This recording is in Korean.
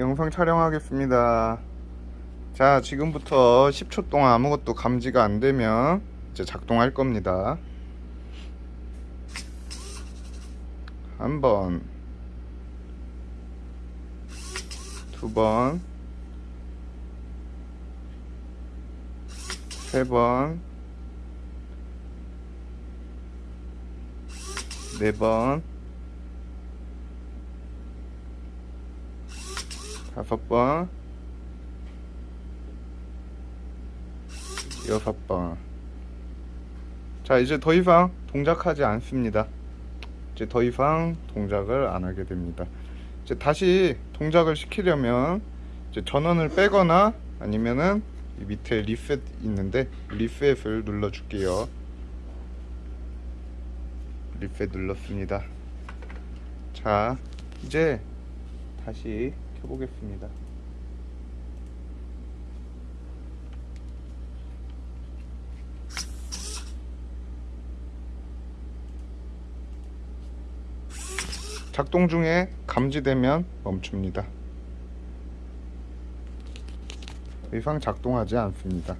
영상 촬영하겠습니다. 자 지금부터 10초 동안 아무것도 감지가 안되면 이제 작동할 겁니다. 한번 두번 세번 네번 다섯 번. 여섯 번. 자 이제 더 이상 동작하지 않습니다. 이제 더 이상 동작을 안 하게 됩니다. 이제 다시 동작을 시키려면 이제 전원을 빼거나 아니면은 이 밑에 리셋 있는데 리셋을 눌러 줄게요. 리셋 눌렀습니다. 자 이제 다시 켜보겠습니다. 작동 중에 감지되면 멈춥니다. 더 이상 작동하지 않습니다